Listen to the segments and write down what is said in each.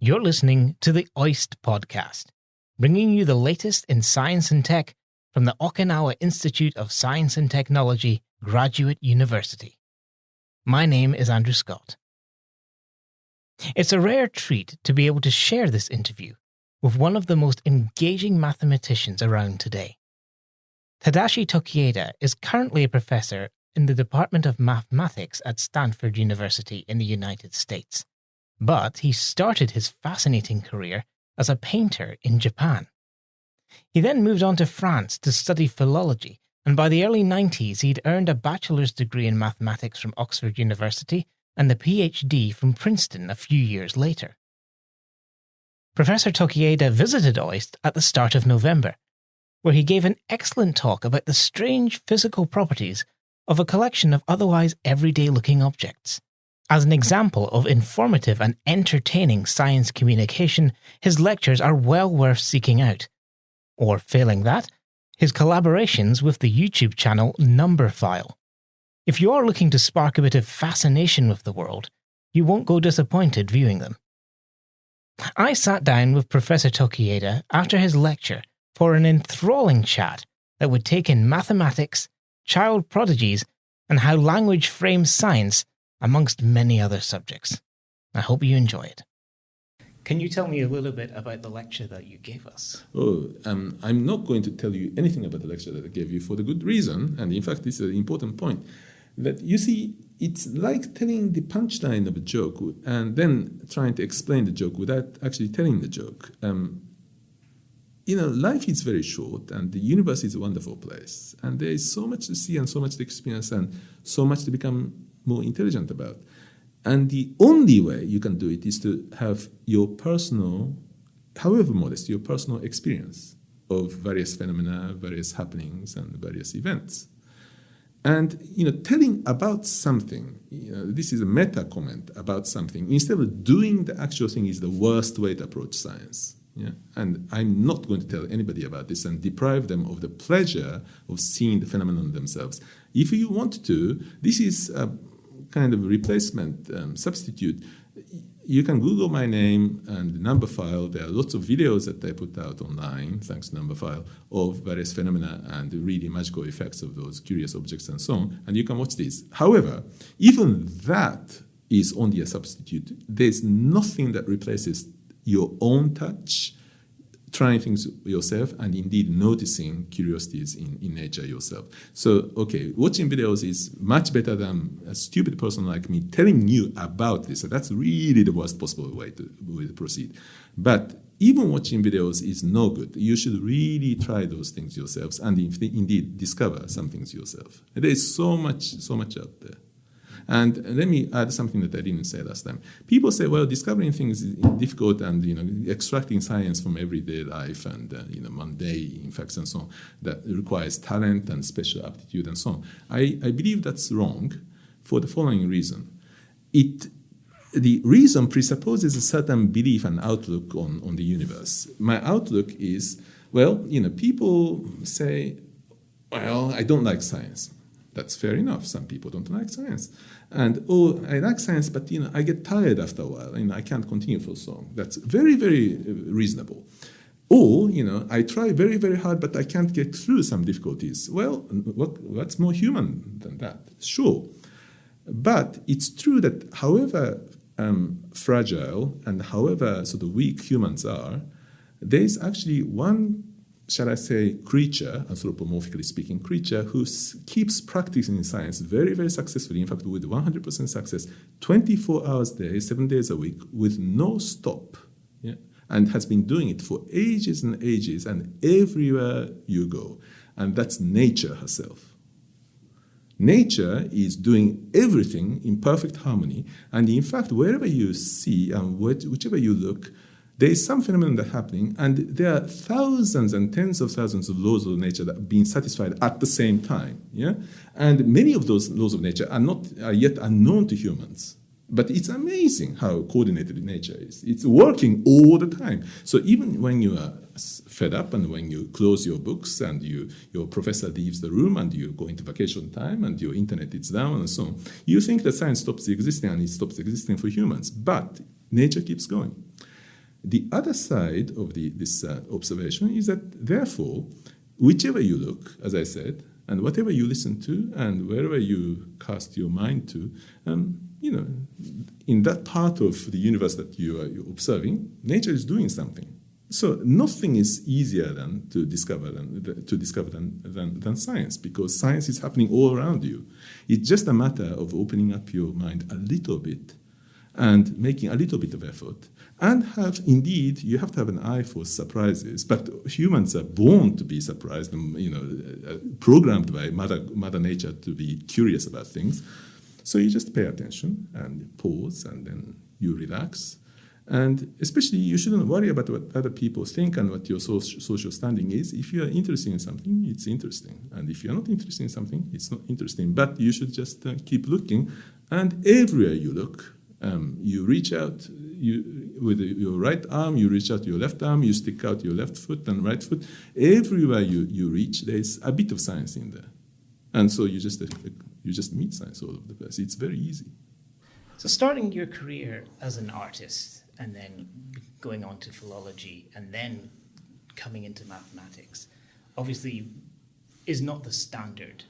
You're listening to the OIST podcast, bringing you the latest in science and tech from the Okinawa Institute of Science and Technology Graduate University. My name is Andrew Scott. It's a rare treat to be able to share this interview with one of the most engaging mathematicians around today. Tadashi Tokieda is currently a professor in the Department of Mathematics at Stanford University in the United States, but he started his fascinating career as a painter in Japan. He then moved on to France to study philology, and by the early 90s he'd earned a bachelor's degree in mathematics from Oxford University and the PhD from Princeton a few years later. Professor Tokieda visited OIST at the start of November, where he gave an excellent talk about the strange physical properties of a collection of otherwise everyday looking objects. As an example of informative and entertaining science communication, his lectures are well worth seeking out. Or, failing that, his collaborations with the YouTube channel Numberphile. If you are looking to spark a bit of fascination with the world, you won't go disappointed viewing them. I sat down with Professor Tokieda after his lecture for an enthralling chat that would take in mathematics, child prodigies, and how language frames science, amongst many other subjects. I hope you enjoy it. Can you tell me a little bit about the lecture that you gave us? Oh, um, I'm not going to tell you anything about the lecture that I gave you for the good reason, and in fact, this is an important point. That you see, it's like telling the punchline of a joke and then trying to explain the joke without actually telling the joke. Um, you know, life is very short and the universe is a wonderful place. And there is so much to see and so much to experience and so much to become more intelligent about. And the only way you can do it is to have your personal, however modest, your personal experience of various phenomena, various happenings, and various events. And you know, telling about something, you know, this is a meta comment about something, instead of doing the actual thing is the worst way to approach science. Yeah? And I'm not going to tell anybody about this and deprive them of the pleasure of seeing the phenomenon themselves. If you want to, this is a kind of replacement um, substitute. You can Google my name and Numberphile. There are lots of videos that I put out online, thanks to Numberphile, of various phenomena and the really magical effects of those curious objects and so on. And you can watch these. However, even that is only a substitute. There's nothing that replaces your own touch, trying things yourself, and indeed noticing curiosities in, in nature yourself. So, okay, watching videos is much better than a stupid person like me telling you about this. So that's really the worst possible way to, way to proceed. But even watching videos is no good. You should really try those things yourselves and indeed discover some things yourself. There is so much, so much out there. And let me add something that I didn't say last time. People say, well, discovering things is difficult and, you know, extracting science from everyday life and, uh, you know, mundane facts and so on, that requires talent and special aptitude and so on. I, I believe that's wrong for the following reason. It the reason presupposes a certain belief and outlook on, on the universe. My outlook is, well, you know, people say, well, I don't like science. That's fair enough. Some people don't like science. And, oh, I like science, but, you know, I get tired after a while. Know, I can't continue for so long. That's very, very uh, reasonable. Or, you know, I try very, very hard, but I can't get through some difficulties. Well, what, what's more human than that? Sure. But it's true that however um, fragile and however sort of weak humans are, there is actually one shall I say, creature, anthropomorphically speaking, creature who keeps practicing science very, very successfully, in fact, with 100% success, 24 hours a day, seven days a week, with no stop, yeah? and has been doing it for ages and ages, and everywhere you go. And that's nature herself. Nature is doing everything in perfect harmony, and in fact, wherever you see um, and whichever you look, there is some phenomenon that's happening, and there are thousands and tens of thousands of laws of nature that are being satisfied at the same time. Yeah? And many of those laws of nature are not are yet unknown to humans. But it's amazing how coordinated nature is. It's working all the time. So even when you are fed up and when you close your books and you, your professor leaves the room and you go into vacation time and your internet is down and so on, you think that science stops existing and it stops existing for humans. But nature keeps going. The other side of the, this uh, observation is that, therefore, whichever you look, as I said, and whatever you listen to, and wherever you cast your mind to, um, you know, in that part of the universe that you are observing, nature is doing something. So nothing is easier than to discover than to discover than, than, than science because science is happening all around you. It's just a matter of opening up your mind a little bit and making a little bit of effort and have indeed you have to have an eye for surprises. But humans are born to be surprised and you know uh, programmed by mother mother nature to be curious about things. So you just pay attention and pause and then you relax. And especially you shouldn't worry about what other people think and what your social standing is. If you are interested in something it's interesting. And if you're not interested in something it's not interesting. But you should just uh, keep looking. And everywhere you look um, you reach out you, with your right arm, you reach out your left arm, you stick out your left foot and right foot. Everywhere you, you reach, there's a bit of science in there. And so you just, you just meet science all over the place. It's very easy. So, starting your career as an artist and then going on to philology and then coming into mathematics, obviously is not the standard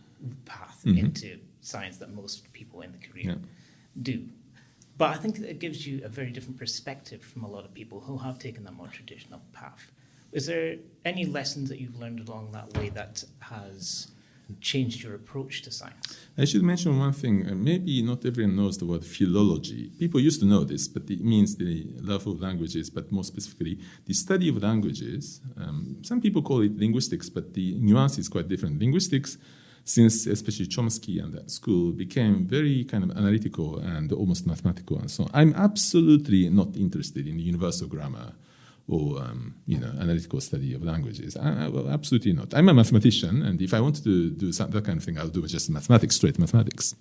path mm-hmm. into science that most people in the career yeah. do. But I think it gives you a very different perspective from a lot of people who have taken that more traditional path. Is there any lessons that you've learned along that way that has changed your approach to science? I should mention one thing. Uh, maybe not everyone knows the word philology. People used to know this, but it means the love of languages, but more specifically, the study of languages. Um, some people call it linguistics, but the nuance is quite different. Linguistics since especially Chomsky and that school became very kind of analytical and almost mathematical and so on. I'm absolutely not interested in universal grammar or um, you know analytical study of languages. I, I, well, absolutely not. I'm a mathematician, and if I wanted to do some, that kind of thing, I'll do just mathematics, straight mathematics.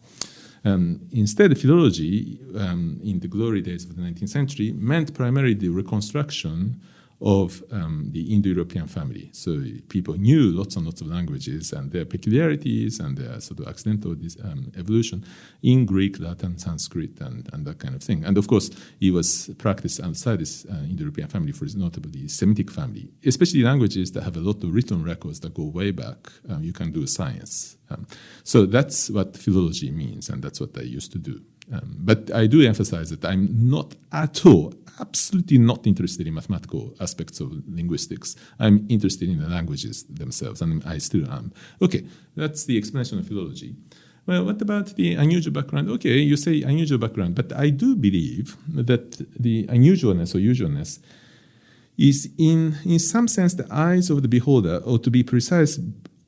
Um, instead, philology um, in the glory days of the 19th century meant primarily the reconstruction of um, the Indo-European family. So people knew lots and lots of languages and their peculiarities and their sort of accidental um, evolution in Greek, Latin, Sanskrit, and, and that kind of thing. And of course, it was practiced outside this uh, Indo-European family, for notably Semitic family, especially languages that have a lot of written records that go way back. Um, you can do science. Um, so that's what philology means, and that's what I used to do. Um, but I do emphasize that I'm not at all, absolutely not interested in mathematical aspects of linguistics. I'm interested in the languages themselves, and I still am. Okay, that's the explanation of philology. Well, what about the unusual background? Okay, you say unusual background, but I do believe that the unusualness or usualness is, in, in some sense, the eyes of the beholder, or to be precise,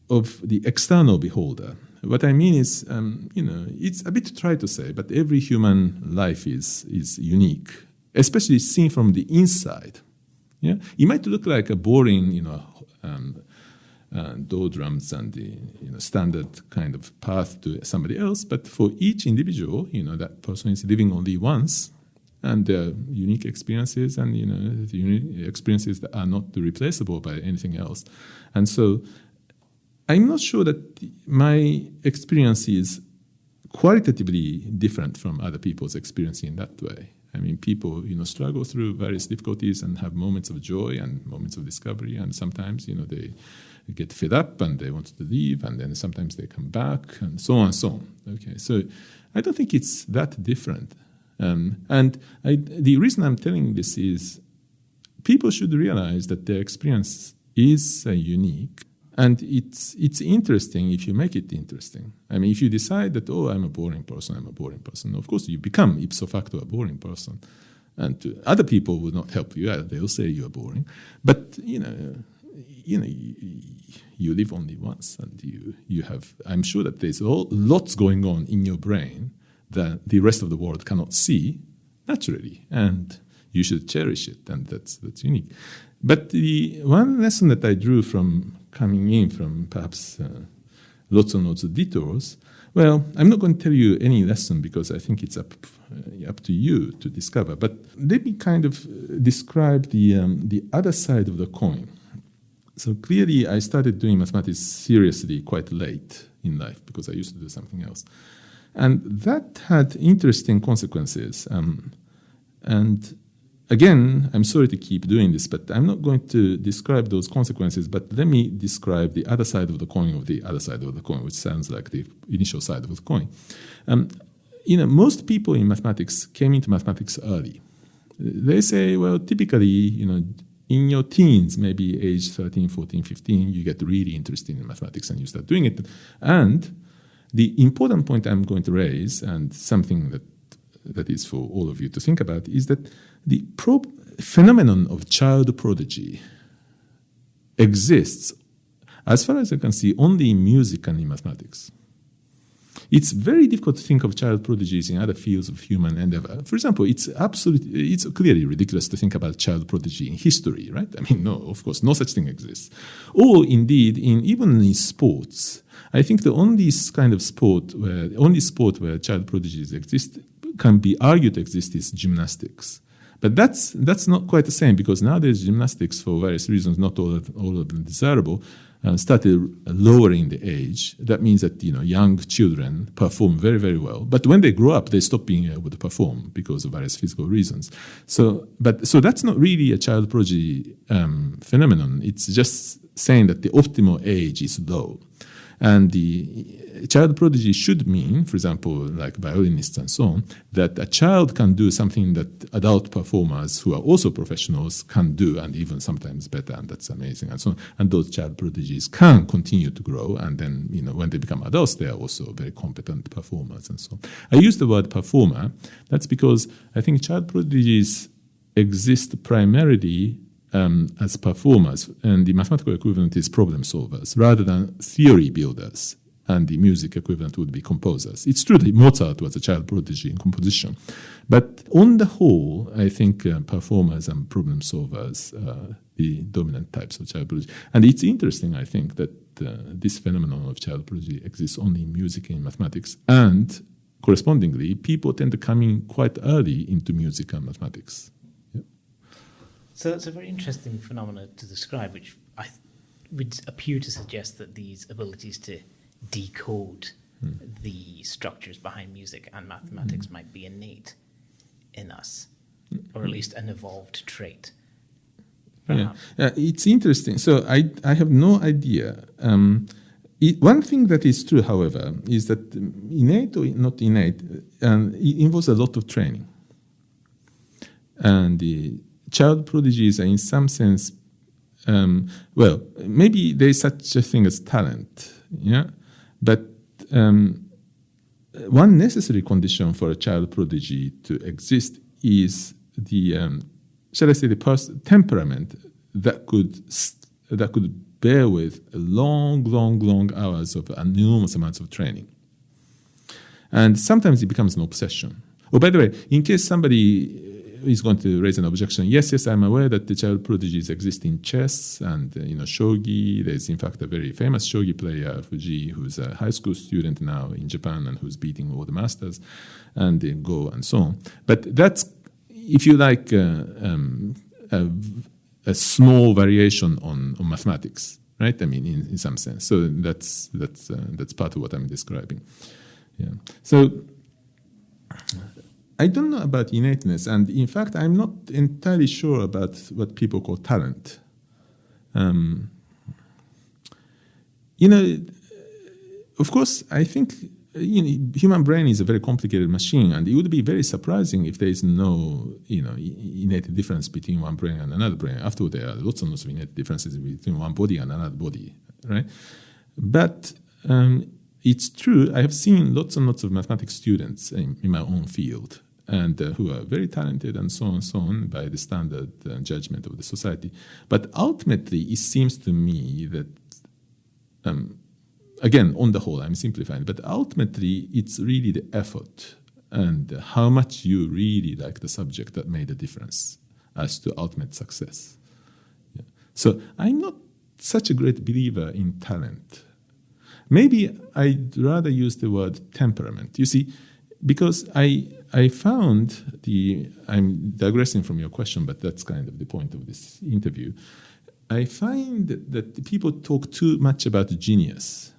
of the external beholder. What I mean is, um, you know, it's a bit try to say, but every human life is is unique, especially seen from the inside. Yeah, it might look like a boring, you know, um, uh, doldrums and the you know, standard kind of path to somebody else, but for each individual, you know, that person is living only once, and their unique experiences and you know the unique experiences that are not replaceable by anything else, and so I'm not sure that my experience is qualitatively different from other people's experience in that way. I mean, people, you know, struggle through various difficulties and have moments of joy and moments of discovery, and sometimes, you know, they get fed up and they want to leave, and then sometimes they come back, and so on and so on. Okay, so I don't think it's that different. Um, and I, the reason I'm telling this is people should realize that their experience is uh, unique and it's, it's interesting if you make it interesting. I mean, if you decide that, oh, I'm a boring person, I'm a boring person, of course you become ipso facto a boring person. And other people will not help you. Uh, they'll say you're boring. But, you know, you know, you, you live only once and you, you have, I'm sure that there's all, lots going on in your brain that the rest of the world cannot see naturally. And you should cherish it. And that's, that's unique. But the one lesson that I drew from coming in from perhaps uh, lots and lots of detours. Well, I'm not going to tell you any lesson because I think it's up uh, up to you to discover. But let me kind of uh, describe the um, the other side of the coin. So clearly, I started doing mathematics seriously quite late in life because I used to do something else, and that had interesting consequences. Um, and again, I'm sorry to keep doing this, but I'm not going to describe those consequences. But let me describe the other side of the coin of the other side of the coin, which sounds like the initial side of the coin. Um, you know, most people in mathematics came into mathematics early. They say, well, typically, you know, in your teens, maybe age 13, 14, 15, you get really interested in mathematics and you start doing it. And the important point I'm going to raise, and something that that is for all of you to think about, is that the phenomenon of child prodigy exists, as far as I can see, only in music and in mathematics. It's very difficult to think of child prodigies in other fields of human endeavor. For example, it's absolutely, it's clearly ridiculous to think about child prodigy in history, right? I mean, no, of course, no such thing exists. Or indeed, in even in sports, I think the only kind of sport where, only sport where child prodigies exist can be argued to exist is gymnastics. But that's that's not quite the same because nowadays gymnastics, for various reasons, not all of, all of them desirable, uh, started lowering the age. That means that you know young children perform very very well, but when they grow up, they stop being able to perform because of various physical reasons. So, but so that's not really a child prodigy um, phenomenon. It's just saying that the optimal age is low. And the child prodigy should mean, for example, like violinists and so on, that a child can do something that adult performers who are also professionals can do, and even sometimes better, and that's amazing, and so on. And those child prodigies can continue to grow, and then you know when they become adults, they are also very competent performers and so on. I use the word performer. That's because I think child prodigies exist primarily um, as performers, and the mathematical equivalent is problem solvers rather than theory builders. And the music equivalent would be composers. It's true that Mozart was a child prodigy in composition, but on the whole, I think uh, performers and problem solvers are the dominant types of child prodigy. And it's interesting, I think, that uh, this phenomenon of child prodigy exists only in music and mathematics, and correspondingly, people tend to come in quite early into music and mathematics. So that's a very interesting phenomenon to describe, which I th- would appear to suggest that these abilities to decode hmm. the structures behind music and mathematics hmm. might be innate in us, or at least an evolved trait. Yeah. yeah, it's interesting. So I, I have no idea. Um, it, one thing that is true, however, is that innate or not innate, um, it involves a lot of training. And the, child prodigies are in some sense, um, well, maybe there is such a thing as talent, yeah, but um, one necessary condition for a child prodigy to exist is the, um, shall I say, the pers- temperament that could that could bear with long, long, long hours of enormous amounts of training. And sometimes it becomes an obsession. Oh, by the way, in case somebody is going to raise an objection. Yes, yes, I'm aware that the child prodigies exist in chess and uh, you know shogi. There's in fact a very famous shogi player, Fujii, who's a high school student now in Japan and who's beating all the masters, and in Go and so on. But that's if you like uh, um, a, a, small variation on, on mathematics, right? I mean, in, in some sense. So that's that's uh, that's part of what I'm describing. Yeah. So I don't know about innateness, and in fact, I'm not entirely sure about what people call talent. Um, you know, of course, I think you know, human brain is a very complicated machine, and it would be very surprising if there is no, you know, innate difference between one brain and another brain. After all, there are lots and lots of innate differences between one body and another body, right? But um, it's true. I have seen lots and lots of mathematics students in, in my own field and uh, who are very talented and so on and so on by the standard uh, judgment of the society. But ultimately, it seems to me that, um, again, on the whole, I'm simplifying, but ultimately, it's really the effort and how much you really like the subject that made a difference as to ultimate success. Yeah. So I'm not such a great believer in talent. Maybe I'd rather use the word temperament. You see, because I I found the I'm digressing from your question, but that's kind of the point of this interview. I find that people talk too much about genius,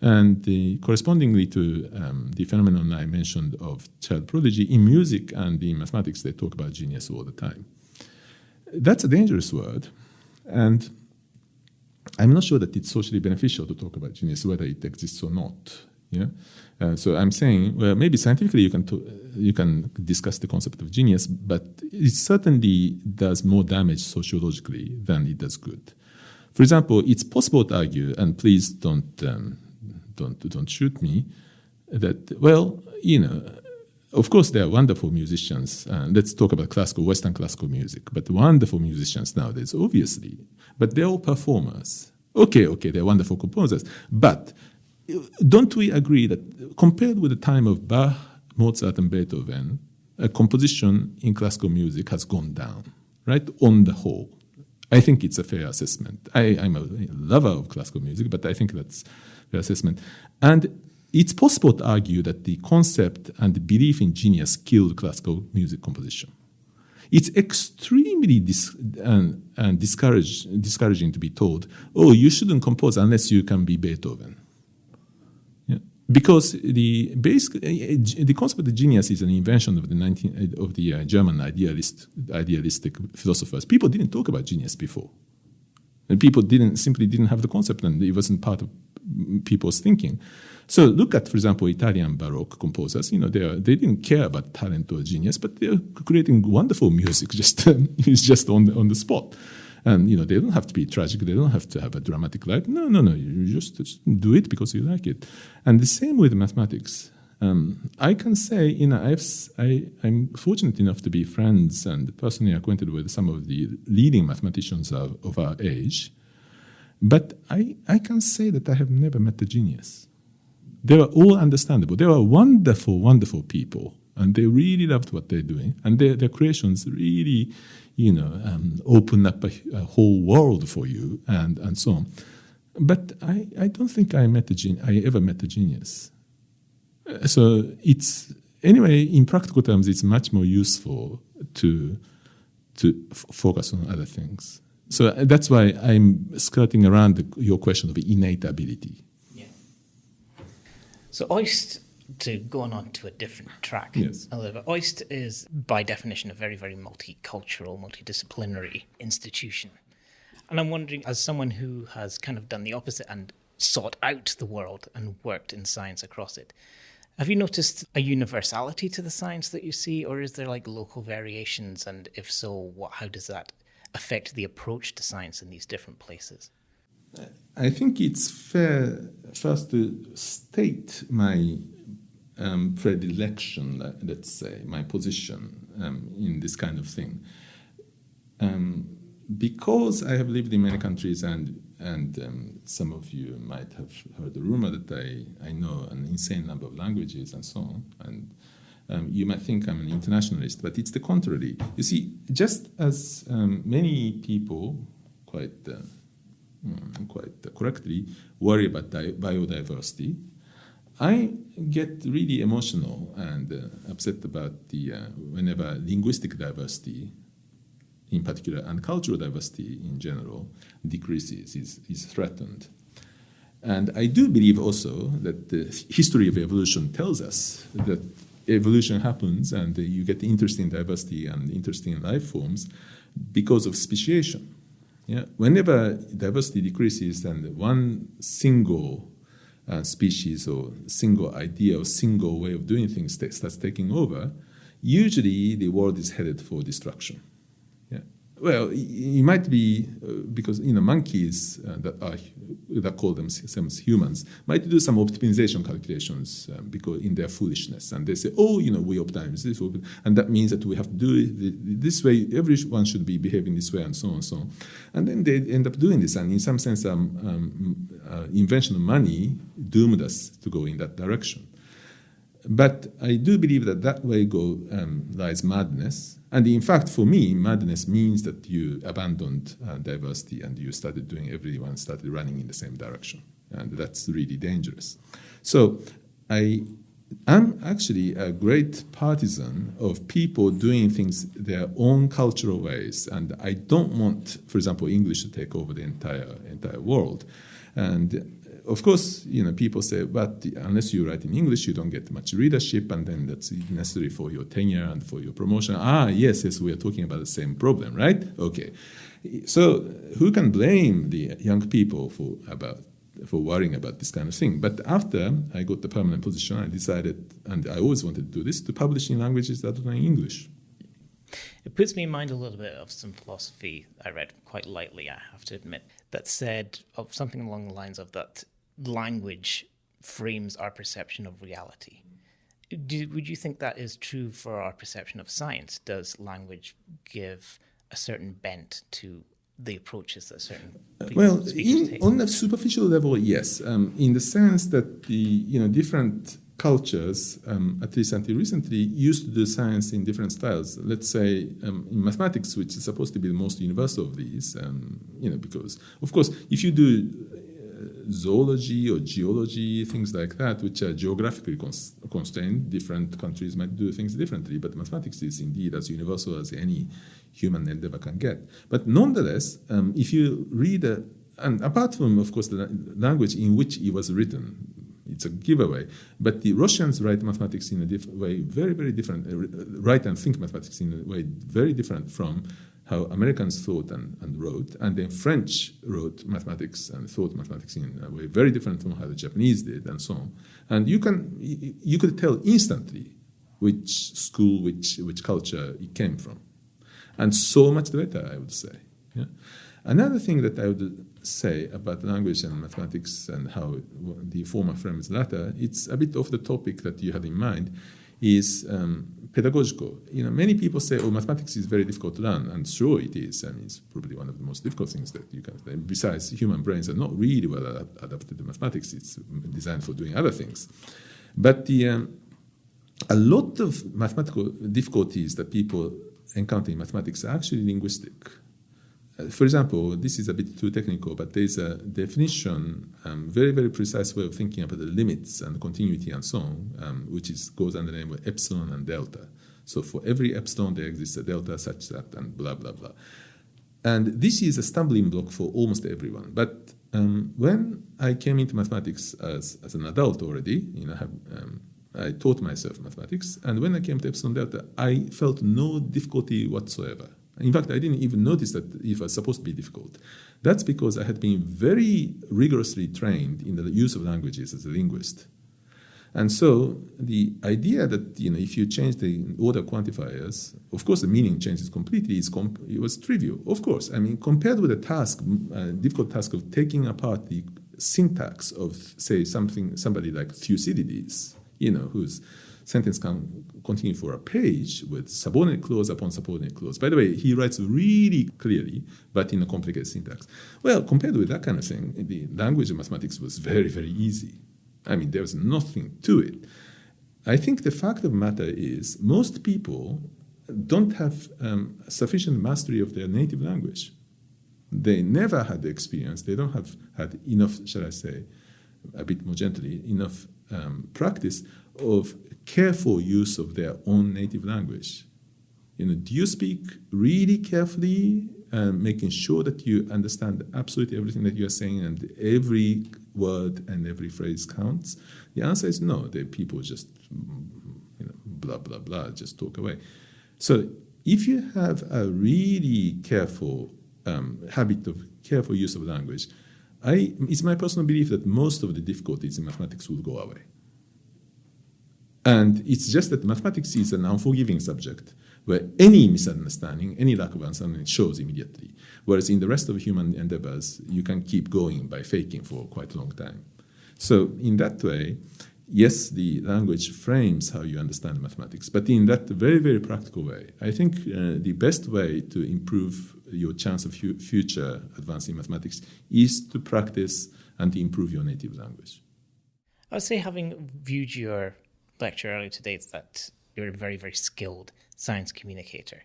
And the, correspondingly to um, the phenomenon I mentioned of child prodigy, in music and in mathematics, they talk about genius all the time. That's a dangerous word. And I'm not sure that it's socially beneficial to talk about genius, whether it exists or not. Yeah? Uh, so I'm saying, well, maybe scientifically you can, you can discuss the concept of genius, but it certainly does more damage sociologically than it does good. For example, it's possible to argue, and please don't, um, don't, don't shoot me, that, well, you know, of course, there are wonderful musicians. Uh, let's talk about classical, Western classical music, but wonderful musicians nowadays, obviously. But they're all performers. Okay, okay, they're wonderful composers. But don't we agree that compared with the time of Bach, Mozart, and Beethoven, a composition in classical music has gone down, right? On the whole. I think it's a fair assessment. I, am a lover of classical music, but I think that's fair assessment. And it's possible to argue that the concept and the belief in genius killed classical music composition. It's extremely dis- and, and discourage, discouraging to be told, oh, you shouldn't compose unless you can be Beethoven because the basic the concept of the genius is an invention of the 19 of the uh, German idealist idealistic philosophers. People didn't talk about genius before, and people didn't simply didn't have the concept, and it wasn't part of people's thinking. So look at, for example, Italian Baroque composers. You know, they are, they didn't care about talent or genius, but they're creating wonderful music. Just it's just on the, on the spot. And you know, they don't have to be tragic. They don't have to have a dramatic life. No, no, no. You just, just do it because you like it. And the same with mathematics. Um, I can say, you know, I've, I, am fortunate enough to be friends and personally acquainted with some of the leading mathematicians of, of our age. But I, I can say that I have never met a genius. They were all understandable. They were wonderful, wonderful people. And they really loved what they're doing. And their, their creations really you know, um, open up a, a, whole world for you and, and so on. But I, I don't think I met a gen- I ever met a genius. Uh, so it's anyway in practical terms, it's much more useful to to f- focus on other things. So uh, that's why I'm skirting around the, your question of innate ability. Yeah. So OIST to going on to a different track yes. a little bit. OIST is, by definition, a very, very multicultural, multidisciplinary institution. And I'm wondering, as someone who has kind of done the opposite and sought out the world and worked in science across it, have you noticed a universality to the science that you see, or is there like local variations? And if so, what, how does that affect the approach to science in these different places? I think it's fair first to state my um, predilection, let's say, my position um, in this kind of thing. Um, because I have lived in many countries, and and um, some of you might have heard the rumor that I, I know an insane number of languages and so on, and um, you might think I'm an internationalist, but it's the contrary. You see, just as um, many people quite uh, mm, quite correctly worry about biodiversity, I get really emotional and uh, upset about the uh, whenever linguistic diversity, in particular, and cultural diversity in general, decreases, is, is threatened. And I do believe also that the history of evolution tells us that evolution happens and you get interesting diversity and interesting life forms because of speciation. Yeah? Whenever diversity decreases and one single uh, species or single idea or single way of doing things starts taking over, usually the world is headed for destruction. Well, it might be uh, because you know monkeys uh, that are that call themselves humans might do some optimization calculations um, because in their foolishness, and they say, oh, you know, we optimize this, and that means that we have to do it this way. Everyone should be behaving this way, and so on and so on. And then they end up doing this, and in some sense, um, um, uh, invention of money doomed us to go in that direction. But I do believe that that way go um, lies madness. And in fact, for me, madness means that you abandoned uh, diversity and you started doing, everyone started running in the same direction. And that's really dangerous. So I am actually a great partisan of people doing things their own cultural ways. And I don't want, for example, English to take over the entire, entire world. And of course, you know, people say, but unless you write in English, you don't get much readership, and then that's necessary for your tenure and for your promotion. Ah, yes, yes, we are talking about the same problem, right? Okay. So who can blame the young people for about for worrying about this kind of thing? But after I got the permanent position, I decided, and I always wanted to do this, to publish in languages other than English. It puts me in mind a little bit of some philosophy I read quite lightly, I have to admit, that said of something along the lines of that language frames our perception of reality. Do, would you think that is true for our perception of science? Does language give a certain bent to the approaches that certain well in, on a superficial level yes um, in the sense that the you know different cultures, um, at least until recently, used to do science in different styles. Let's say um, in mathematics, which is supposed to be the most universal of these, um, you know, because of course, if you do uh, zoology or geology, things like that, which are geographically cons- constrained, different countries might do things differently. But mathematics is indeed as universal as any human endeavor can get. But nonetheless, um, if you read a and apart from, of course, the language in which it was written, it's a giveaway. But the Russians write mathematics in a different way, very, very different, uh, write and think mathematics in a way very different from how Americans thought and, and wrote. And then French wrote mathematics and thought mathematics in a way very different from how the Japanese did, and so on. And you can you could tell instantly which school, which which culture it came from, and so much the better, I would say. Yeah? Another thing that I would say about language and mathematics and how the former frames the latter, it's a bit off the topic that you had in mind, is um, pedagogical. You know, many people say, "Oh, mathematics is very difficult to learn," and sure it is. I mean, it's probably one of the most difficult things that you can. Besides, human brains are not really well adapted to mathematics. It's designed for doing other things. But the um, a lot of mathematical difficulties that people encounter in mathematics are actually linguistic for example, this is a bit too technical, but there's a definition, um, very, very precise way of thinking about the limits and continuity and so on, um, which is, goes under the name of epsilon and delta. So for every epsilon, there exists a delta such that, and blah, blah, blah. And this is a stumbling block for almost everyone. But um, when I came into mathematics as, as an adult already, you know, have, um, I taught myself mathematics, and when I came to epsilon delta, I felt no difficulty whatsoever. In fact, I didn't even notice that it was supposed to be difficult. That's because I had been very rigorously trained in the use of languages as a linguist. And so the idea that you know if you change the order quantifiers, of course the meaning changes completely. Comp- it was trivial, of course. I mean, compared with the task, uh, difficult task of taking apart the syntax of say something somebody like Thucydides, you know, whose sentence can continue for a page with subordinate clause upon subordinate clause. By the way, he writes really clearly, but in a complicated syntax. Well, compared with that kind of thing, the language of mathematics was very, very easy. I mean, there was nothing to it. I think the fact of the matter is most people don't have um, sufficient mastery of their native language. They never had the experience, they don't have had enough, shall I say, a bit more gently, enough um, practice of careful use of their own native language. You know, do you speak really carefully, and making sure that you understand absolutely everything that you are saying and every word and every phrase counts? The answer is no. The people just, you know, blah blah blah, just talk away. So if you have a really careful um, habit of careful use of language, I, it's my personal belief that most of the difficulties in mathematics will go away. And it's just that mathematics is an unforgiving subject where any misunderstanding, any lack of understanding shows immediately. Whereas in the rest of human endeavors, you can keep going by faking for quite a long time. So in that way, yes, the language frames how you understand mathematics, but in that very, very practical way, I think uh, the best way to improve your chance of future advancing mathematics is to practice and to improve your native language. I would say, having viewed your lecture earlier today that you're a very, very skilled science communicator.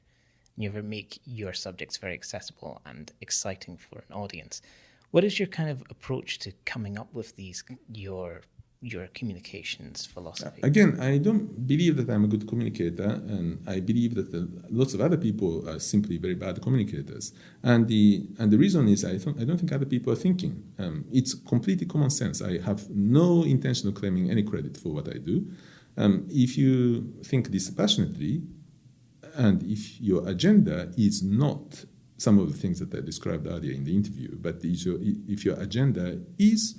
You make your subjects very accessible and exciting for an audience. What is your kind of approach to coming up with these your your communications philosophy? Again, I don't believe that I'm a good communicator, and I believe that the, lots of other people are simply very bad communicators. And the and the reason is I don't I don't think other people are thinking. Um, it's completely common sense. I have no intention of claiming any credit for what I do. Um, if you think dispassionately, and if your agenda is not some of the things that I described earlier in the interview, but if your agenda is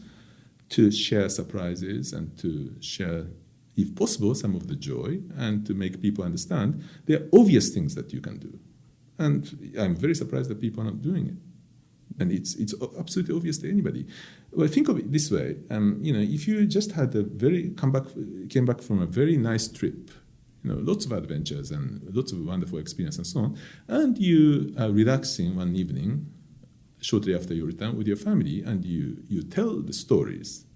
to share surprises and to share, if possible, some of the joy and to make people understand, there are obvious things that you can do. And I'm very surprised that people are not doing it. And it's, it's absolutely obvious to anybody. Well, think of it this way. Um, you know, if you just had a very, come back, came back from a very nice trip, you know, lots of adventures and lots of wonderful experience and so on, and you are relaxing one evening shortly after you return with your family and you, you tell the stories.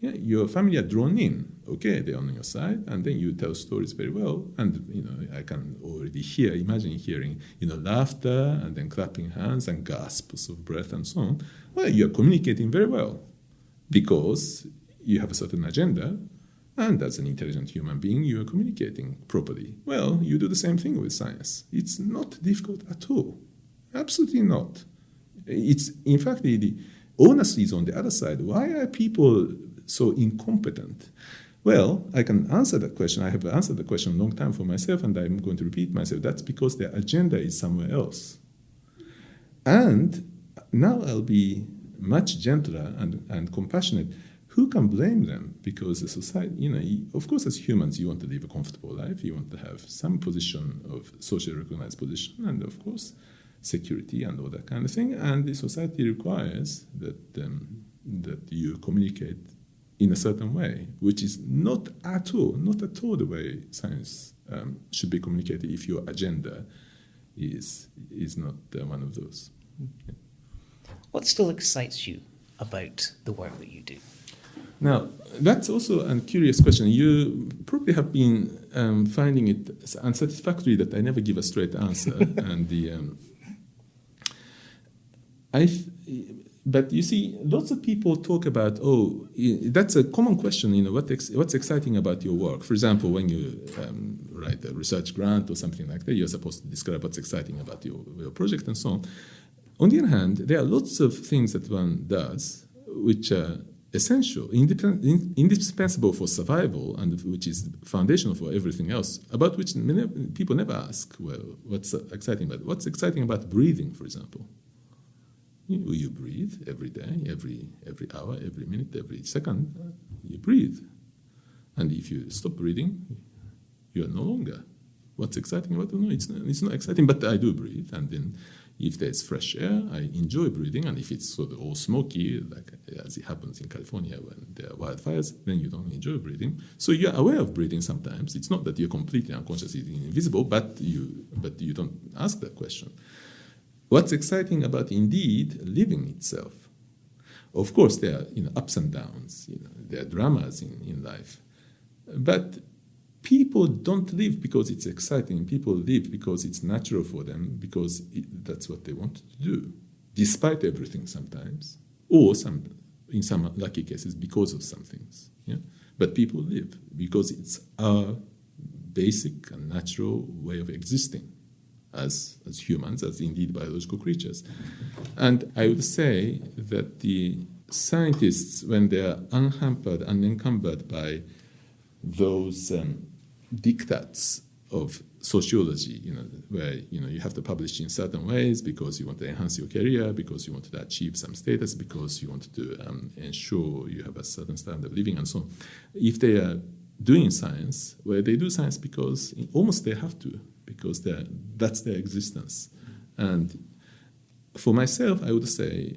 Yeah, your family are drawn in, okay, they're on your side, and then you tell stories very well. And you know, I can already hear, imagine hearing, you know, laughter and then clapping hands and gasps of breath and so on. Well, you're communicating very well because you have a certain agenda, and as an intelligent human being, you are communicating properly. Well, you do the same thing with science. It's not difficult at all. Absolutely not. It's in fact the, the onus is on the other side. Why are people so incompetent? Well, I can answer that question. I have answered the question a long time for myself, and I'm going to repeat myself. That's because their agenda is somewhere else. And now I'll be much gentler and, and compassionate. Who can blame them? Because the society, you know, of course, as humans, you want to live a comfortable life. You want to have some position of socially recognized position, and of course, security and all that kind of thing. And the society requires that um, that you communicate in a certain way, which is not at all, not at all the way science um, should be communicated if your agenda is is not uh, one of those. Yeah. What still excites you about the work that you do? Now, that's also a curious question. You probably have been um, finding it unsatisfactory that I never give a straight answer, and the um, I but you see, lots of people talk about, oh, that's a common question, you know, what ex- what's exciting about your work? For example, when you um, write a research grant or something like that, you're supposed to describe what's exciting about your, your project and so on. On the other hand, there are lots of things that one does which are essential, indispensable for survival, and which is foundational for everything else, about which people never ask, well, what's exciting about What's exciting about breathing, for example? Mm. You, you breathe every day, every, every hour, every minute, every second. You breathe. And if you stop breathing, you are no longer. What's exciting about it? No, it's not, it's not exciting, but I do breathe. And then if there's fresh air, I enjoy breathing. And if it's sort of all smoky, like as it happens in California when there are wildfires, then you don't enjoy breathing. So you're aware of breathing sometimes. It's not that you're completely unconscious, it's invisible, but you, but you don't ask that question. What's exciting about indeed living itself? Of course, there are you know, ups and downs, you know, there are dramas in, in life. But people don't live because it's exciting. People live because it's natural for them, because it, that's what they want to do, despite everything sometimes, or some, in some lucky cases, because of some things. Yeah? But people live because it's a basic and natural way of existing as, as humans, as indeed biological creatures. And I would say that the scientists, when they are unhampered, unencumbered by those um, diktats of sociology, you know, where you know you have to publish in certain ways because you want to enhance your career, because you want to achieve some status, because you want to um, ensure you have a certain standard of living, and so on. If they are doing science, where they do science because almost they have to, because that's their existence. And for myself, I would say,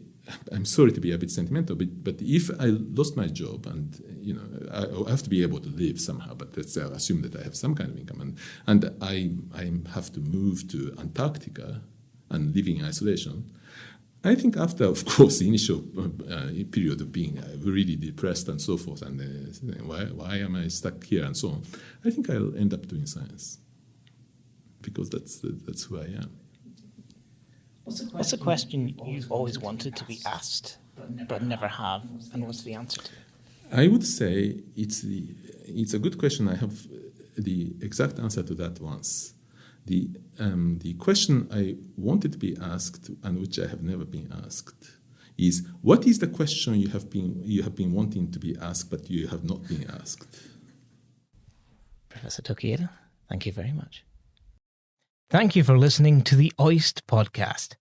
I'm sorry to be a bit sentimental, but, but if I lost my job and you know I, have to be able to live somehow, but let's I assume that I have some kind of income and, and I, I have to move to Antarctica and living in isolation, I think after, of course, the initial uh, period of being uh, really depressed and so forth, and uh, why, why am I stuck here and so on, I think I'll end up doing science because that's that's who I am. What's a question you've always wanted to be asked but never have, and what's the answer to? I would say it's the it's a good question. I have the exact answer to that once. The um, the question I wanted to be asked and which I have never been asked is what is the question you have been you have been wanting to be asked but you have not been asked. Professor Tokieda, thank you very much. Thank you for listening to the OIST podcast.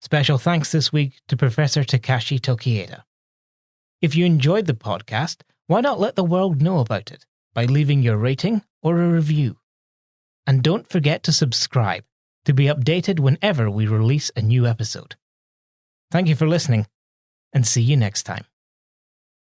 Special thanks this week to Professor Takashi Tokieda. If you enjoyed the podcast, why not let the world know about it by leaving your rating or a review? And don't forget to subscribe to be updated whenever we release a new episode. Thank you for listening, and see you next time.